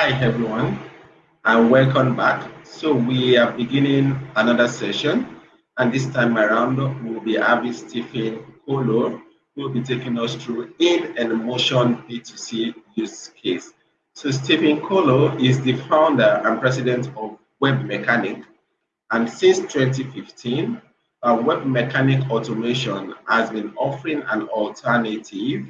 Hi everyone and welcome back. So we are beginning another session and this time around we'll be having Stephen Kolo who will be taking us through In&motion B2C use case. So Stephen Kolo is the founder and president of Webmecanik and since 2015 uh, Webmecanik Automation has been offering an alternative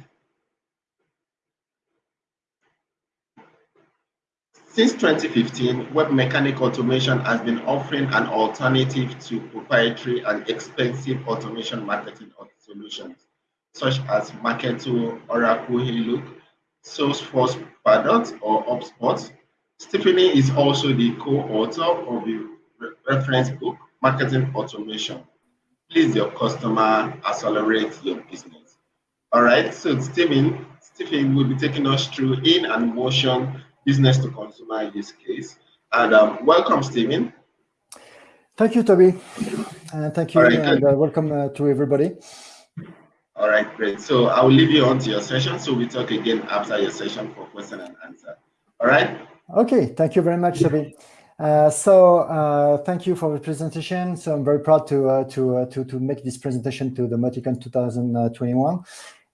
Since 2015, Webmecanik Automation has been offering an alternative to proprietary and expensive automation marketing solutions, such as Marketo, Oracle Eloqua, Salesforce Pardot, or HubSpot. Stephanie is also the co-author of the reference book, Marketing Automation. Please your customer accelerate your business. All right, so Stephen, Stephen will be taking us through In&motion business to consumer use case. And um, welcome, Stephen. Thank you, Toby. Uh, thank you, right, and uh, welcome uh, to everybody. All right, great. So I will leave you on to your session. So we talk again after your session for question and answer. All right? Okay, thank you very much, Toby. Uh, so uh, thank you for the presentation. So I'm very proud to uh, to to to make this presentation to the MautiCon 2021.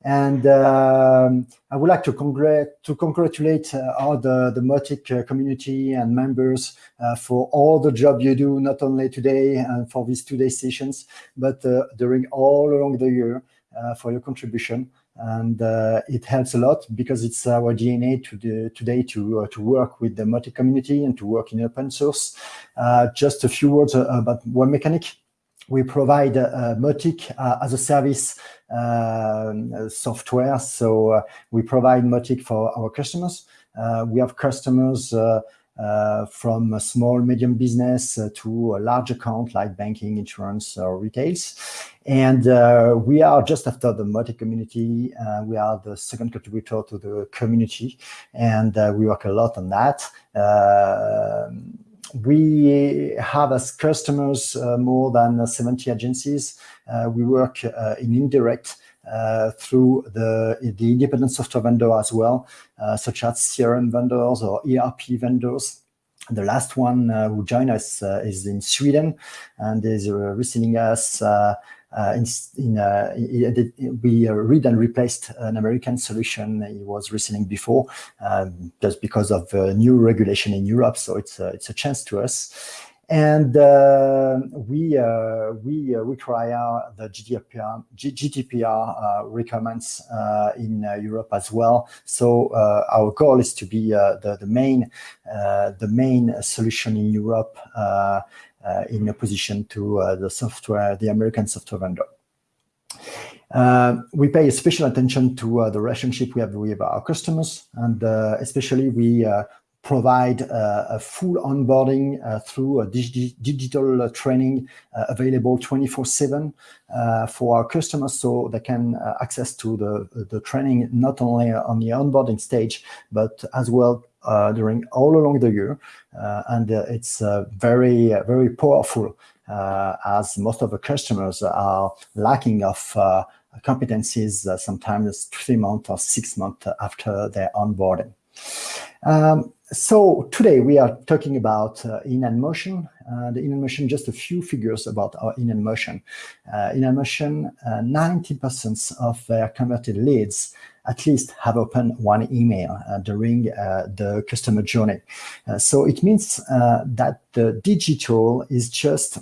And um, I would like to, congr to congratulate uh, all the, the Mautic uh, community and members uh, for all the job you do, not only today and for these two-day sessions, but uh, during all along the year uh, for your contribution. And uh, it helps a lot because it's our DNA to the, today to, to work with the Mautic community and to work in open source. just a few words about one Mechanic we provide uh, Mautic uh, as a service uh, software. So uh, we provide Mautic for our customers. Uh, we have customers uh, from a small, medium business to a large account like banking, insurance, or retails. And we are just after the Mautic community. we are the second contributor to the community, and we work a lot on that we have as customers uh, more than 70 agencies. Uh, we work uh, in indirect uh, through the, the independent software vendor as well, uh, such as CRM vendors or ERP vendors. The last one uh, who joined us is in Sweden and is reselling us uh, in, in, uh, we uh, read and replaced an American solution he was reselling before, um, just because of new regulation in Europe. So it's a, it's a chance to us. And uh, we uh, we uh, require the GDPR GDPR requirements in Europe as well. So our goal is to be the the main the main solution in Europe in opposition to uh, the software, the American software vendor. Uh, we pay special attention to uh, the relationship we have with our customers, and uh, especially we uh, provide uh, a full onboarding uh, through a digi digital training uh, available 24/7 for our customers, so they can access to the the training not only on the onboarding stage, but as well uh, during all along the year, uh, and uh, it's very very powerful as most of the customers are lacking of competencies sometimes three months or six months after their onboarding. Um, so today we are talking about uh, In&motion. Uh, the In&motion, just a few figures about our In&motion. Uh, in and motion, 90% of their converted leads at least have opened one email uh, during uh, the customer journey. Uh, so it means that the digital is just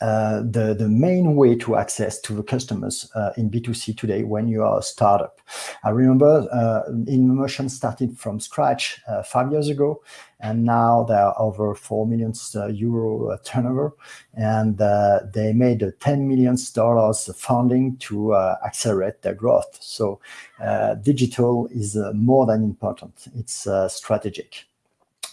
uh, the, the main way to access to the customers uh, in B2C today when you are a startup. I remember uh, InMotion started from scratch uh, five years ago, and now they are over 4 million uh, euro turnover, and they made a $10 million funding to accelerate their growth. So digital is more than important, it's strategic.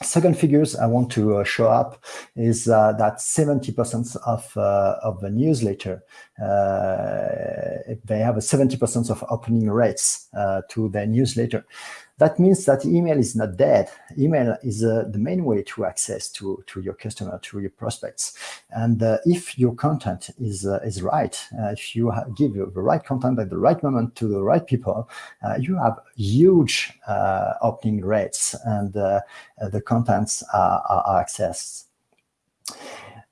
Second figures I want to uh, show up is uh, that 70% of, uh, of the newsletter, uh, they have a 70% of opening rates uh, to their newsletter. That means that email is not dead. Email is uh, the main way to access to, to your customer, to your prospects. And uh, if your content is, uh, is right, uh, if you give the right content at the right moment to the right people, uh, you have huge uh, opening rates and the contents are, are accessed.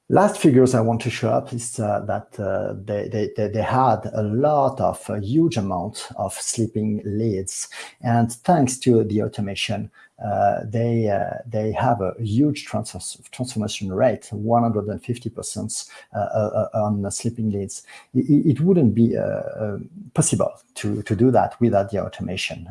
Last figures I want to show up is uh, that uh, they, they, they had a lot of, a huge amount of sleeping leads. And thanks to the automation, uh, they uh, they have a huge transfer, transformation rate, 150% uh, uh, on sleeping leads. It, it wouldn't be possible to, to do that without the automation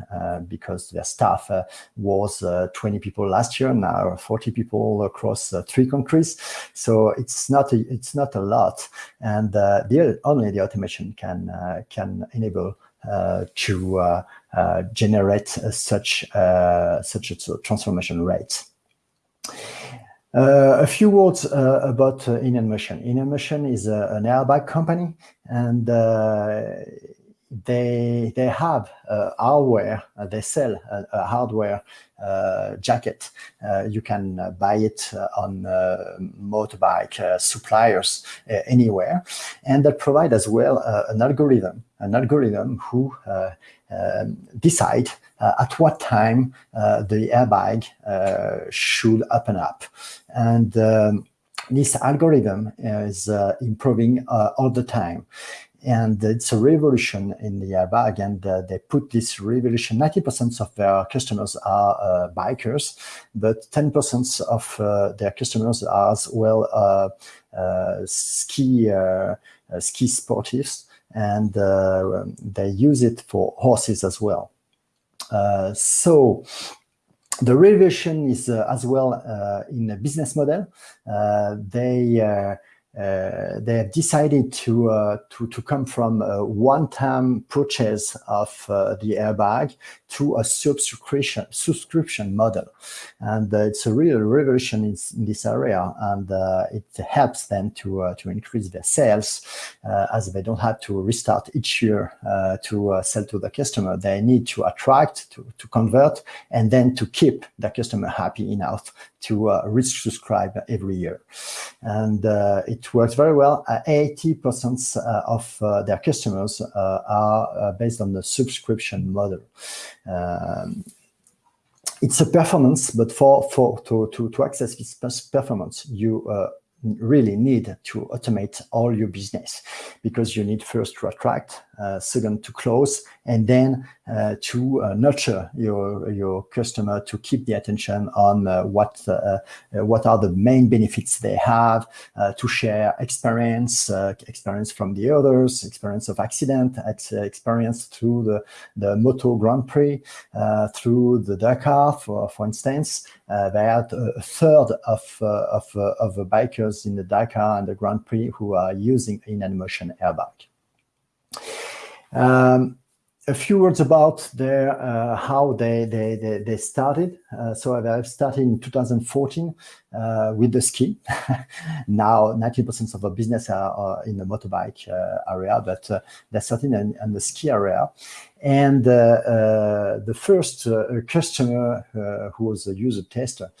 because their staff was 20 people last year, now 40 people across three countries. So it's not a, it's not a lot, and the, only the automation can can enable uh, to uh, uh, generate such such a transformation rate. Uh, a few words uh, about uh. InMotion is an airbag company, and they they have uh, hardware. Uh, they sell a, a hardware uh, jacket. you can buy it on motorbike suppliers anywhere, and that provide as well an algorithm, an algorithm who um, decide uh, at what time uh, the airbag uh, should open up. And um, this algorithm is improving all the time and it's a revolution in the airbag and uh, they put this revolution 90% of their customers are uh, bikers but 10% of uh, their customers are as well uh, uh, ski uh, ski sportives. And they use it for horses as well. So the revolution is as well in a business model. They uh, they have decided to, uh, to, to come from a one-time purchase of uh, the airbag to a subscription subscription model. And uh, it's a real revolution in, in this area, and uh, it helps them to, uh, to increase their sales as they don't have to restart each year to sell to the customer. They need to attract, to, to convert, and then to keep the customer happy enough to uh, subscribe every year. And uh, it works very well. 80% uh, of uh, their customers are based on the subscription model. Um, it's a performance, but for, for to, to, to access this performance, you really need to automate all your business because you need first to attract, second to close, and then uh, to uh, nurture your your customer to keep the attention on uh, what uh, uh, what are the main benefits they have, to share experience, experience from the others, experience of accident, ex experience through the the Moto Grand Prix, through the Dakar, for for instance. they had a third of of of the bikers in the Dakar and the Grand Prix who are using InMotion airbag. Um, a few words about their uh, how they they they, they started. Uh, so they started in 2014 uh, with the ski. now 90% of our business are, are in the motorbike uh, area, but uh, they started in, in, the ski area. And uh, the first customer who was a user tester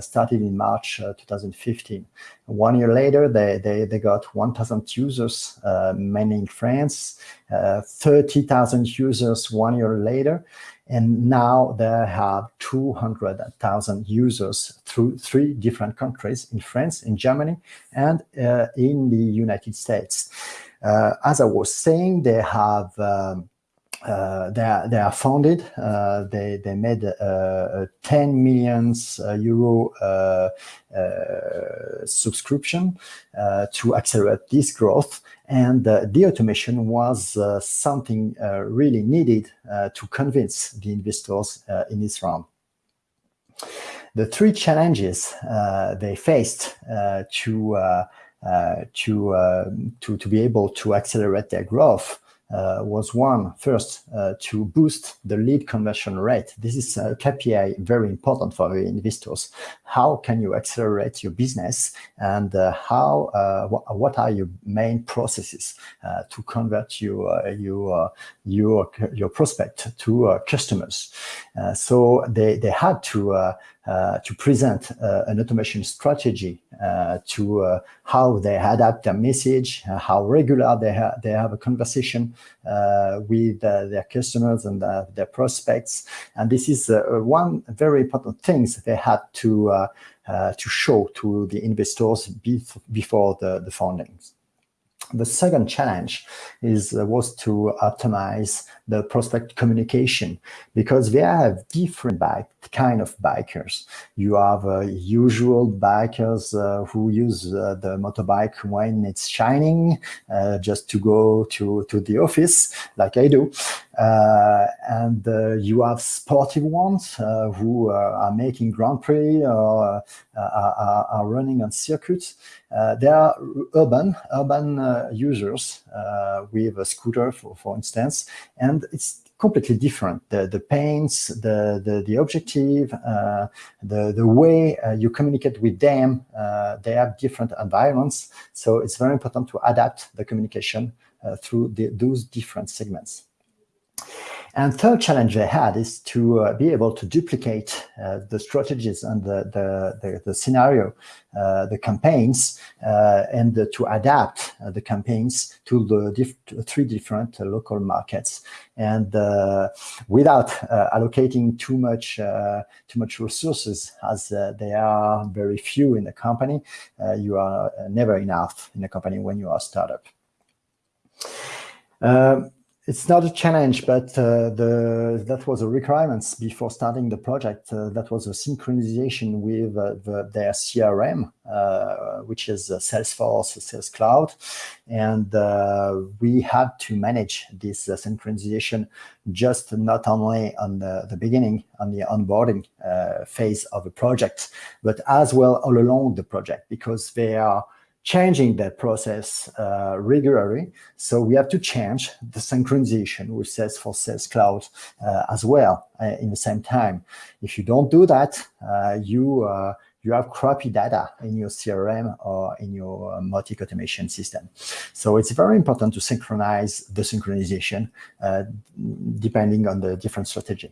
started in March 2015. One year later, they they, they got 1,000 users, mainly in France. 30,000 users one year later. And now they have 200,000 users through three different countries in France, in Germany, and uh, in the United States. Uh, as I was saying, they have um, uh, they are they are founded. Uh, they they made a 10 millions uh, euro uh, uh, subscription to accelerate this growth, and the automation was uh, something uh, really needed uh, to convince the investors in this round. The three challenges they faced to to, um, to to be able to accelerate their growth uh, was one, first, uh, to boost the lead conversion rate. This is a KPI very important for investors. How can you accelerate your business and uh, how, uh, wh what are your main processes uh, to convert your, your, your, your prospect to customers? so they, they had to uh, to present uh, an automation strategy uh, to uh, how they adapt their message, uh, how regular they, ha they have a conversation uh, with their customers and their prospects. And this is one very important thing they had to, to show to the investors before the, the foundings. The second challenge is uh, was to optimize the prospect communication because we have different bike kind of bikers. You have uh, usual bikers uh, who use uh, the motorbike when it's shining, uh, just to go to to the office, like I do, and you have sportive ones who are making Grand Prix or are, are, running on circuits. they are urban urban users with a scooter, for for instance, and it's completely different. The, the pains, the, the, the objective, uh, the, the way uh, you communicate with them, uh, they have different environments. So it's very important to adapt the communication uh, through the, those different segments. And third challenge they had is to uh, be able to duplicate uh, the strategies and the, the, the, the scenario, uh, the campaigns, uh, and to adapt uh, the campaigns to the diff three different uh, local markets. And without allocating too much, too much resources, as there are very few in the company, you are never enough in a company when you are a startup. Um, it's not a challenge, but uh, the, that was a requirement before starting the project. Uh, that was a synchronization with uh, the, their CRM, uh, which is Salesforce, Sales Cloud. And uh, we had to manage this uh, synchronization just not only on the, the beginning, on the onboarding phase of a project, but as well all along the project, because they are changing that process uh, regularly. So we have to change the synchronization with Salesforce Sales Cloud uh, as well uh, in the same time. If you don't do that, uh, you uh, you have crappy data in your CRM or in your uh, Mautic automation system. So it's very important to synchronize the synchronization depending on the different strategy.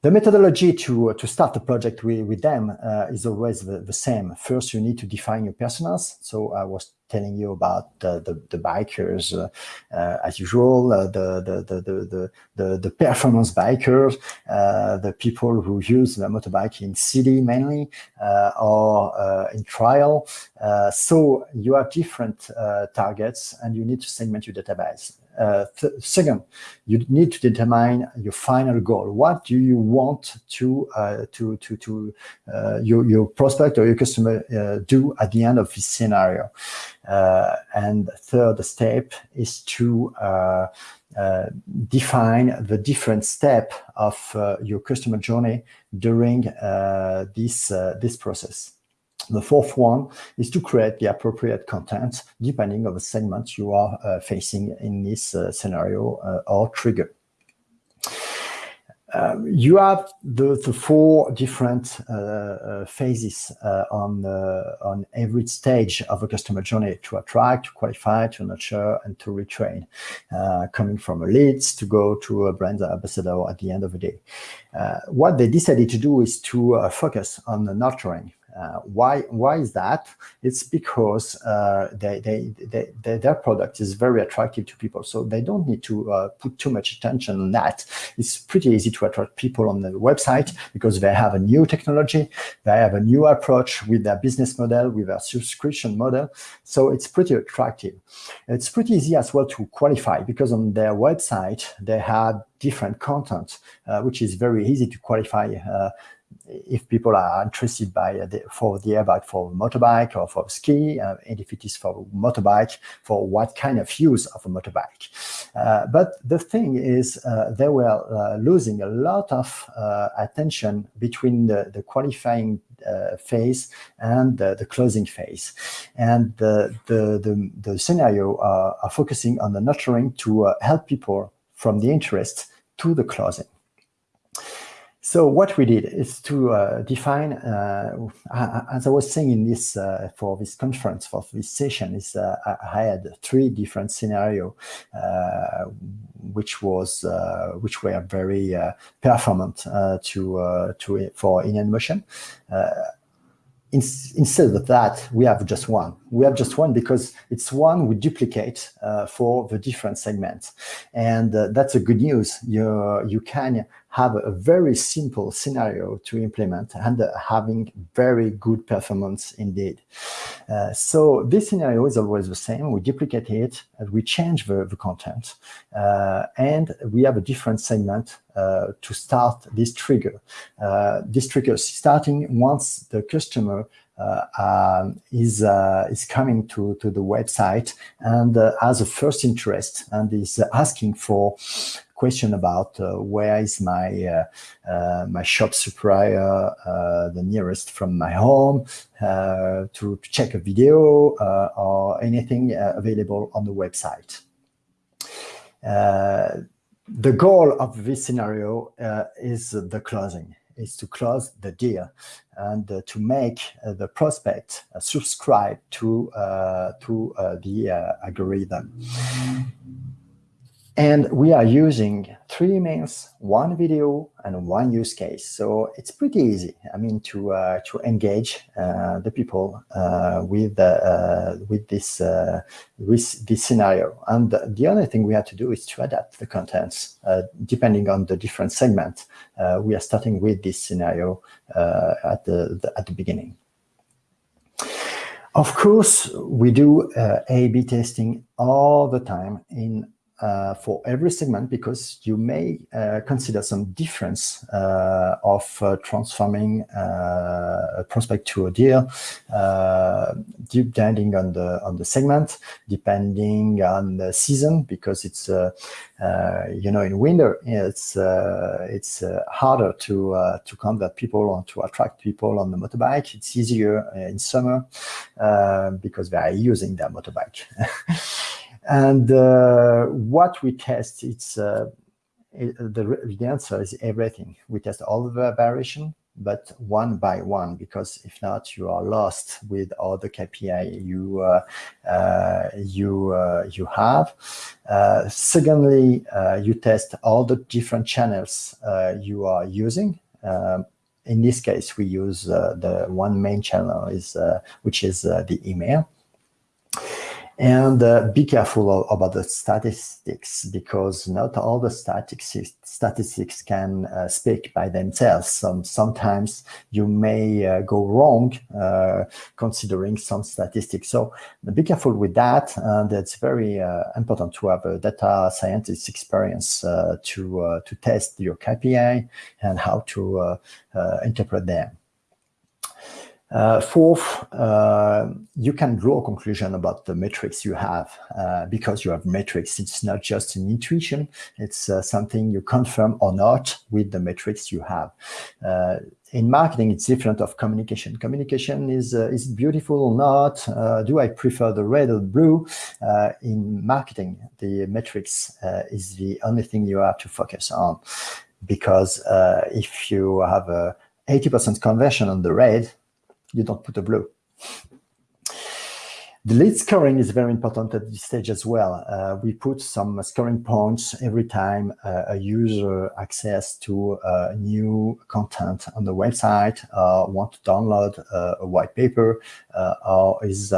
The methodology to, to start a project with, with them uh, is always the, the, same. First, you need to define your personas. So I was telling you about the, the, the bikers uh, uh, as usual, uh, the, the, the, the, the, the, performance bikers, uh, the people who use the motorbike in city mainly uh, or in trial. so you have different targets and you need to segment your database. Uh, second, you need to determine your final goal. What do you want to uh, to to to uh, your your prospect or your customer uh, do at the end of this scenario? Uh, and third step is to define the different step of your customer journey during this this process. The fourth one is to create the appropriate content depending on the segment you are uh, facing in this uh, scenario uh, or trigger. Um, you have the, the four different uh, uh, phases uh, on on every stage of a customer journey to attract, to qualify, to nurture, and to retrain, coming from a leads to go to a brand ambassador at the end of the day. what they decided to do is to focus on the nurturing uh, why why is that? It's because uh, they, they, they, they, their product is very attractive to people, so they don't need to uh, put too much attention on that. It's pretty easy to attract people on the website because they have a new technology, they have a new approach with their business model, with their subscription model, so it's pretty attractive. It's pretty easy as well to qualify because on their website they have different content, uh, which is very easy to qualify uh, if people are interested by the, for the airbag for motorbike or for ski, uh, and if it is for motorbike, for what kind of use of a motorbike. Uh, but the thing is, uh, they were uh, losing a lot of uh, attention between the, the qualifying uh, phase and the closing phase. And the, the, the, the scenario are focusing on the nurturing to help people from the interest to the closing. So what we did is to uh, define, uh, as I was saying in this uh, for this conference for this session, is uh, I had three different scenario, uh, which was uh, which were very performant to to for in motion in, instead of that, we have just one. We have just one because it's one we duplicate uh, for the different segments. And uh, that's a good news. You, you can have a very simple scenario to implement and uh, having very good performance indeed. Uh, so this scenario is always the same. We duplicate it, and we change the, the content, uh, and we have a different segment uh, to start this trigger. Uh, this trigger starting once the customer uh, um, is uh, is coming to to the website and uh, has a first interest and is asking for question about uh, where is my uh, uh, my shop supplier the nearest from my home to, check a video or anything available on the website. the goal of this scenario is the closing is to close the deal and uh, to make uh, the prospect uh, subscribe to to the algorithm. And we are using three emails, one video, and one use case. So it's pretty easy. I mean, to uh, to engage uh, the people uh, with uh, with this uh, with this scenario. And the only thing we have to do is to adapt the contents uh, depending on the different segment. we are starting with this scenario at the, the, at the beginning. Of course, we do A/B testing all the time in uh, for every segment because you may uh, consider some difference uh, of uh, transforming uh, a prospect to a deal, uh, depending on the on the segment, depending on the season, because it's you know in winter it's it's harder to to convert people or to attract people on the motorbike. It's easier in summer because they are using their motorbike. And uh, what we test, it's uh, it, the, the answer is everything. We test all the variation, but one by one, because if not, you are lost with all the KPI you uh, uh, you uh, you have. Uh, secondly, you test all the different channels you are using. Um, in this case, we use the one main channel is which is the email. And uh, be careful about the statistics because not all the statistics statistics can uh, speak by themselves. Some, sometimes you may uh, go wrong uh, considering some statistics. So be careful with that. And it's very uh, important to have a data scientist experience uh, to, to test your KPI and how to interpret them. Uh, fourth, uh, you can draw a conclusion about the metrics you have uh, because you have metrics. It's not just an intuition. It's uh, something you confirm or not with the metrics you have. Uh, in marketing, it's different of communication. Communication is uh, is beautiful or not? do I prefer the red or blue? in marketing, the metrics is the only thing you have to focus on because if you have a 80% conversion on the red, you don't put a blue. The lead scoring is very important at this stage as well. Uh, we put some scoring points every time uh, a user access to uh, new content on the website, uh, want to download uh, a white paper, uh, or is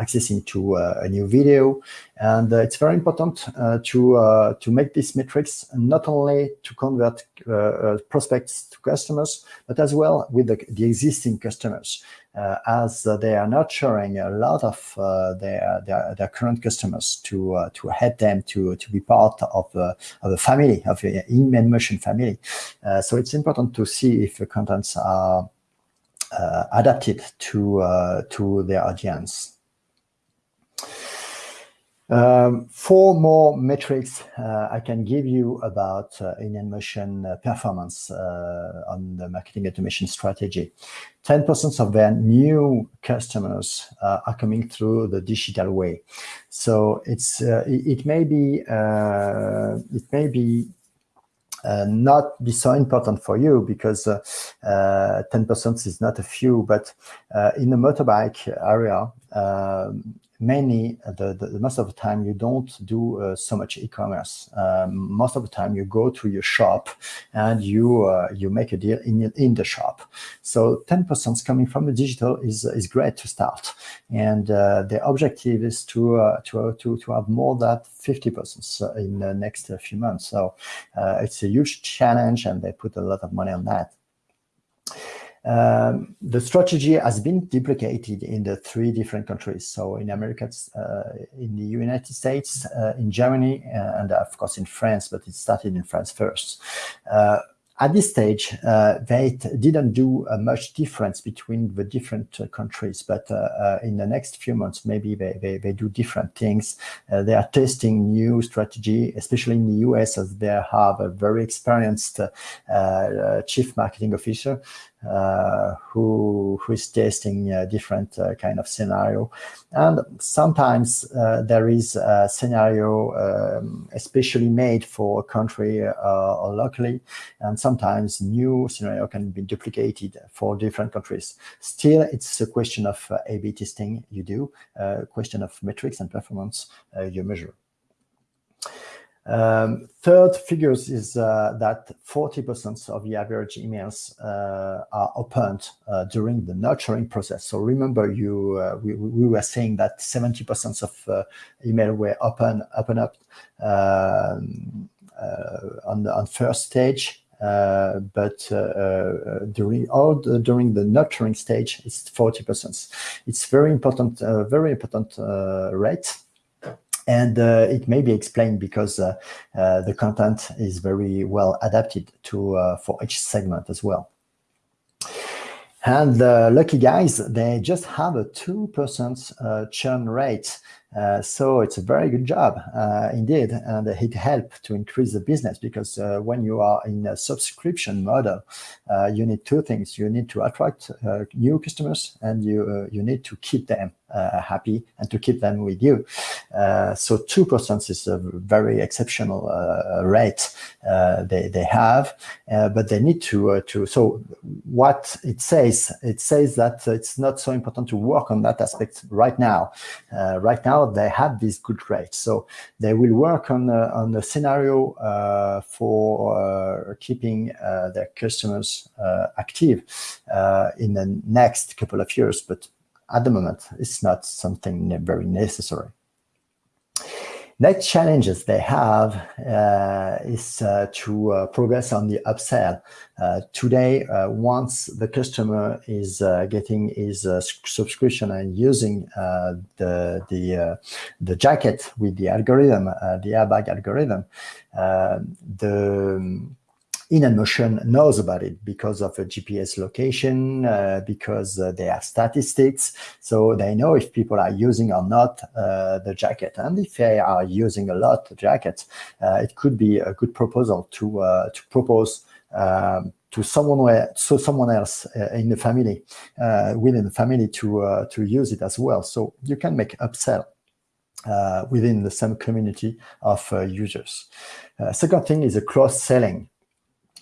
accessing to a new video. And it's very important to, to make these metrics not only to convert prospects to customers, but as well with the, the existing customers. Uh, as they are nurturing a lot of uh, their, their, their current customers to uh, to help them to to be part of uh, of a family of the InMotion family. Uh, so it's important to see if the contents are adapted to to their audience. Um, four more metrics uh, I can give you about uh, Motion uh, performance uh, on the marketing automation strategy. 10% of their new customers uh, are coming through the digital way. So it's uh, it, it, may be it may be uh, not be so important for you because 10% uh, is not a few, but in the motorbike area, um, mainly the, the, most of the time you don't do uh, so much e-commerce. Um, most of the time you go to your shop and you uh, you make a deal in in the shop. So 10% coming from the digital is is great to start, and uh, the objective is to uh, to to to have more than 50% in the next few months. So uh, it's a huge challenge, and they put a lot of money on that. Um, the strategy has been duplicated in the three different countries. So in America, uh, in the United States, uh, in Germany, uh, and of course in France, but it started in France first. Uh, at this stage, uh, they didn't do uh, much difference between the different countries, but in the next few months, maybe they, they, they do different things. They are testing new strategy, especially in the US, as they have a very experienced chief marketing officer who who is testing different uh, kind of scenario. And sometimes uh, there is a scenario um, especially made for a country uh, or locally. And sometimes new scenario can be duplicated for different countries. Still it's a question of uh, A-B testing you do a question of metrics and performance you measure um, third figures is uh, that 40% of the average emails uh, are opened uh, during the nurturing process. So remember, you uh, we, we were saying that 70% of uh, email were open open up um, uh, on the on first stage, but during all the, during the nurturing stage, it's 40%. It's very important, very important rate. And uh, it may be explained because uh, uh, the content is very well adapted to for each segment as well. And the lucky guys, they just have a 2% uh, churn rate. Uh, so it's a very good job uh, indeed. And it helps to increase the business because when you are in a subscription model, you need two things. You need to attract new customers and you, you need to keep them uh, happy and to keep them with you. Uh, so 2% is a very exceptional uh, rate they, they have, but they need to, to, so what it says, it says that it's not so important to work on that aspect right now. right now, they have these good rates. So they will work on, on the scenario uh, for uh, keeping uh, their customers active in the next couple of years, but at the moment, it's not something very necessary. Next challenges they have uh, is uh, to uh, progress on the upsell. Uh, today, uh, once the customer is uh, getting his subscription and using the the the jacket with the algorithm, the airbag algorithm, the InMotion knows about it because of a GPS location, uh, because uh, they have statistics. So they know if people are using or not uh, the jacket. And if they are using a lot the jacket, uh, it could be a good proposal to, uh, to propose um, to someone where, so someone else uh, in the family, within the family to, to use it as well. So you can make upsell uh, within the same community of uh, users. Uh, second thing is a cross-selling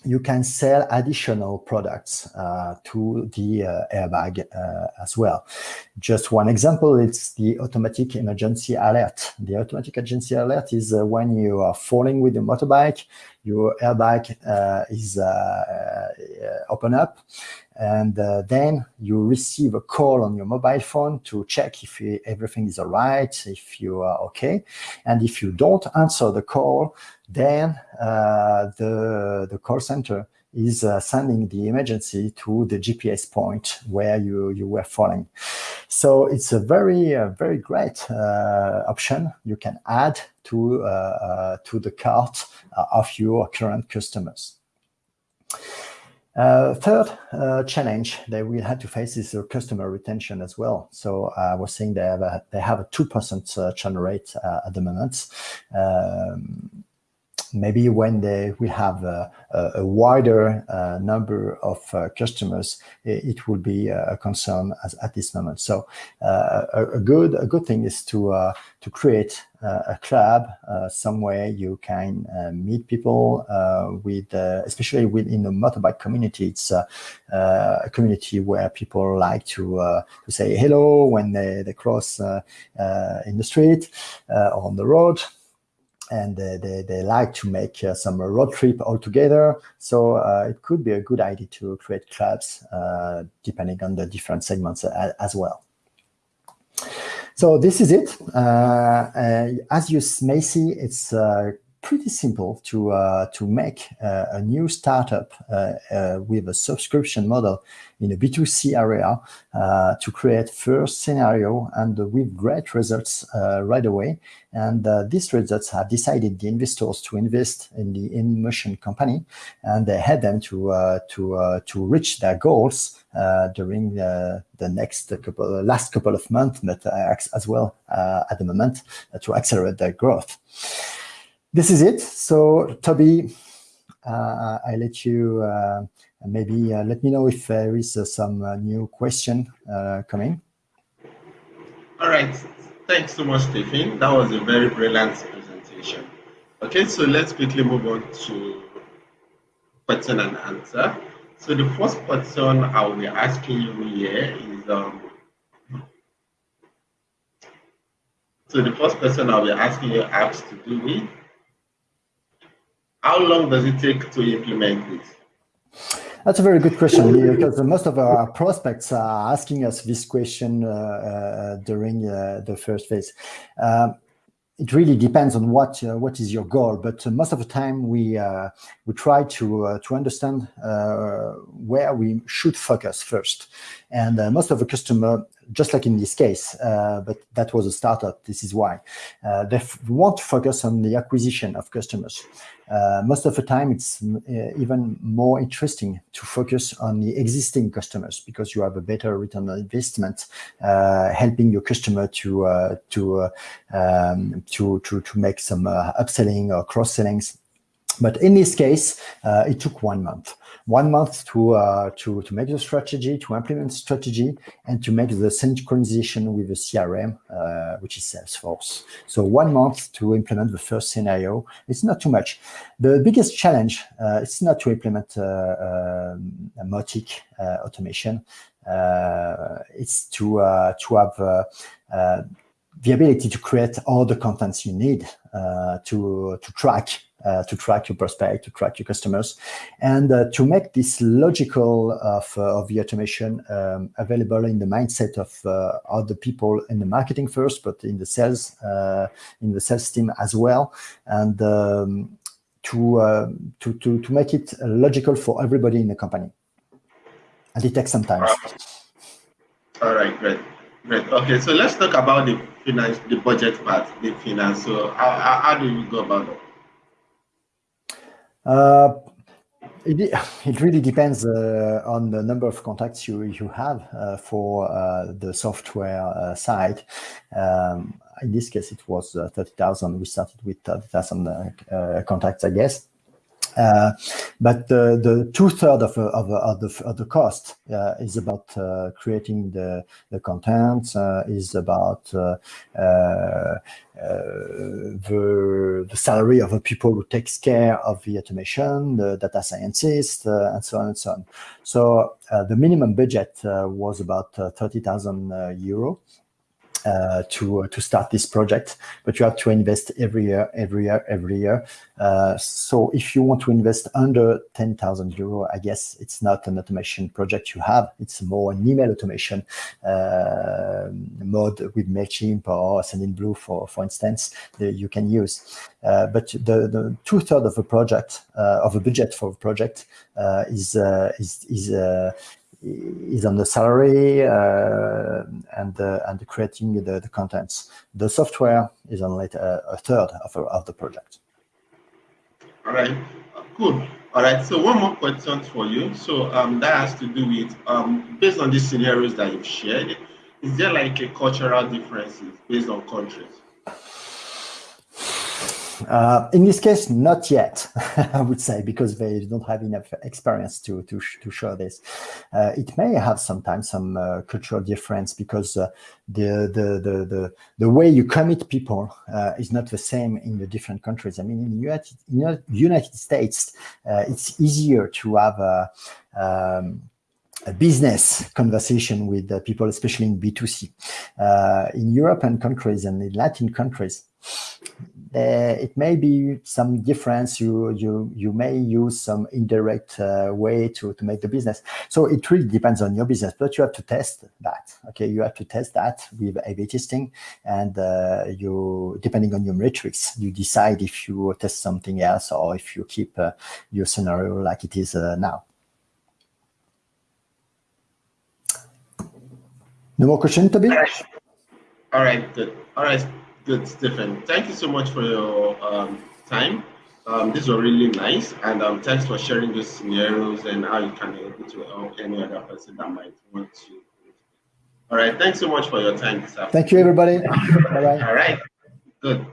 you can sell additional products uh, to the uh, airbag uh, as well. Just one example, it's the automatic emergency alert. The automatic emergency alert is uh, when you are falling with your motorbike, your airbag uh, is uh, open up, and then you receive a call on your mobile phone to check if everything is all right, if you are okay. And if you don't answer the call, then uh, the, the call center is uh, sending the emergency to the GPS point where you, you were falling. So it's a very, uh, very great option you can add to, to the cart of your current customers. Uh, third uh, challenge that we had to face is uh, customer retention as well. So I was saying they have a, they have a 2% churn rate at the moment. Um, maybe when they will have a, a wider uh, number of uh, customers, it, it, will be a concern as, at this moment. So uh, a, a, good a good thing is to uh, to create uh, a club uh, somewhere you can meet people with, especially within the motorbike community. It's a community where people like to to say hello when they, they cross in the street or on the road and uh, they, they like to make uh, some road trip all together. So uh, it could be a good idea to create clubs depending on the different segments as well. So this is it. as you may see, it's pretty simple to uh, to make uh, a new startup uh, uh with a subscription model in a B2C area uh, to create first scenario and with great results uh, right away. And these results have decided the investors to invest in the InMotion company, and they had them to to to reach their goals during the next couple last couple of months, but as well at the moment to accelerate their growth this is it. So Toby, uh, I let you uh, maybe uh, let me know if there is uh, some uh, new question uh, coming. All right. Thanks so much, Stephen. That was a very brilliant presentation. Okay, so let's quickly move on to question and answer. So the first question I will be asking you here is um, so the first question I'll be asking you has to do with how long does it take to implement this? That's a very good question because most of our prospects are asking us this question uh, uh, during uh, the first phase. Um, it really depends on what uh, what is your goal, but most of the time we uh, we try to uh, to understand where we should focus first. And most of the customer, just like in this case, but that was a startup. This is why they want to focus on the acquisition of customers. Uh, most of the time, it's uh, even more interesting to focus on the existing customers because you have a better return on investment, uh, helping your customer to uh, to, uh, um, to to to make some upselling or cross sellings. But in this case, it took one month one month to, uh, to, to make the strategy, to implement strategy, and to make the synchronization with the CRM, uh, which is Salesforce. So one month to implement the first scenario. It's not too much. The biggest challenge uh, is not to implement uh, uh, a Mautic uh, automation. it's to, to have the ability to create all the contents you need to, to track uh, to track your prospect, to track your customers, and uh, to make this logical of, uh, of the automation um, available in the mindset of uh, other people in the marketing first, but in the sales, uh, in the sales team as well, and um, to, uh, to, to, to make it logical for everybody in the company. And it takes some time. All right, great. Great. Okay, so let's talk about the finance, the budget part, the finance. So how, how do you go about it? Uh, it, it really depends uh, on the number of contacts you, you have uh, for uh, the software uh, side. Um, in this case, it was uh, 30,000. We started with 30,000 contacts, I guess. Uh, but the, the two third of, of, of, the, of the cost uh, is about uh, creating the, the content, uh, is about uh, uh, the, the salary of the people who takes care of the automation, the data scientists, and so on and so on. So the minimum budget was about 30,000 euro uh, to uh, to start this project, but you have to invest every year, every year, every year. Uh, so if you want to invest under 10,000 euro, I guess it's not an automation project you have. It's more an email automation uh, mode with Mailchimp or Sendinblue, for for instance, that you can use. but the, the two thirds of a project of a budget for a project is is is is on the salary uh, and uh, and creating the, the contents. The software is only a, a third of, of the project. All right, cool. All right, so one more question for you. So um, that has to do with, um, based on these scenarios that you've shared, is there like a cultural differences based on countries? Uh, in this case, not yet, I would say, because they don't have enough experience to to, to show this. Uh, it may have sometimes some uh, cultural difference because uh, the, the, the the the way you commit people uh, is not the same in the different countries. I mean, in the United, in United States, uh, it's easier to have a, um, a business conversation with people, especially in B2C. in European countries and in Latin countries, uh, it may be some difference. You you you may use some indirect uh, way to to make the business. So it really depends on your business, but you have to test that. Okay, you have to test that with A/B testing, and uh, you depending on your metrics, you decide if you test something else or if you keep uh, your scenario like it is uh, now. No more question, Toby? All right. All right. Good. All right. Good, Stephen. Thank you so much for your um, time. Um, this was really nice, and um, thanks for sharing those scenarios and how you can be able to help any other person that might want to. All right, thanks so much for your time this afternoon. Thank you, everybody. Bye-bye. All right, good.